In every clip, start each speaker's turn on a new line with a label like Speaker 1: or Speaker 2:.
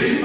Speaker 1: In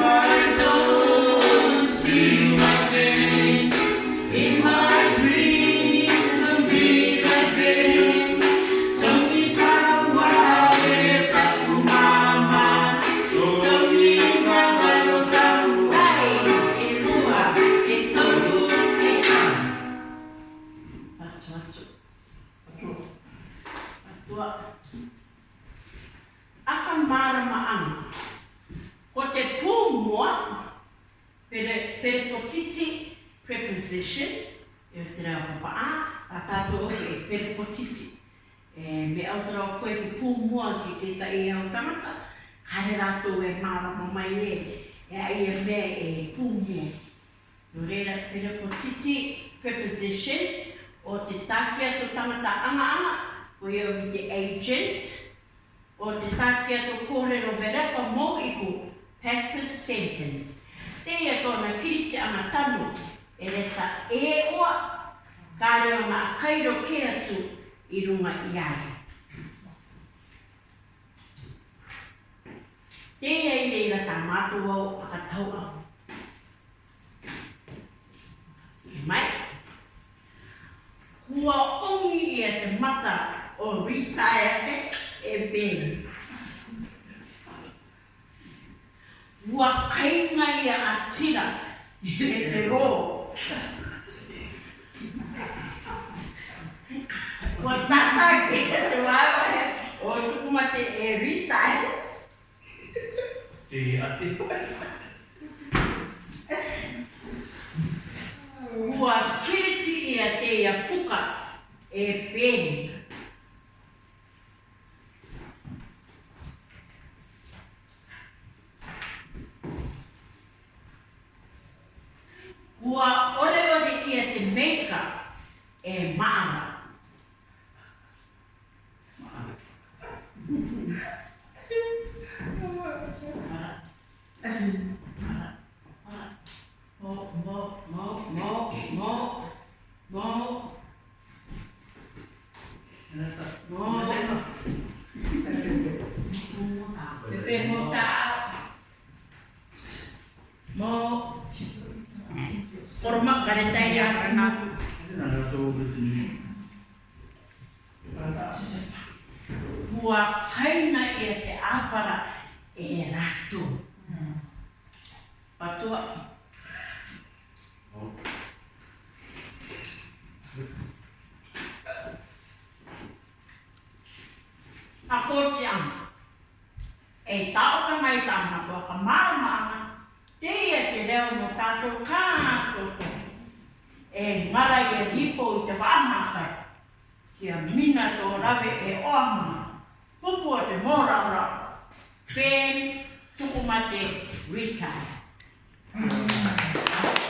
Speaker 1: session, e o tira o pa ah, a a tato o ke pere po titi e me au tira o koe ki pū mua ki te ta e au tamata kare rato e māra ma mai e e a e me e pū mua no reira pere po titi preposition o te takia to tamata anga anga o e o ki te agent o te takia to no verepa mōkiku passive sentence Te ia tōna kiriti ana tanu, e re ta e oa, ka reo na kairo ke atu i runga i ae. Tēia i reira tā mātua o pakatau au. E mai, kua ongi i e te mata o retire e, e bēn. Hua kainga a atira e te roa. Ko tata ki te wawa he, o e rita he. ati wai. Ua kiriti ia te ia puka e pēni Hua kaina e te apara e rato. Mm. patua ki. A koti ana. E tau ka mai tāna kua ka māmāna, te ia te reo no tātou kā koto. E ngara i ripo i te wāmākai, kia mina tō rawe e oamā. Pupua te mōrau rau. Pēn, tukumate, retire. Amen. Mm.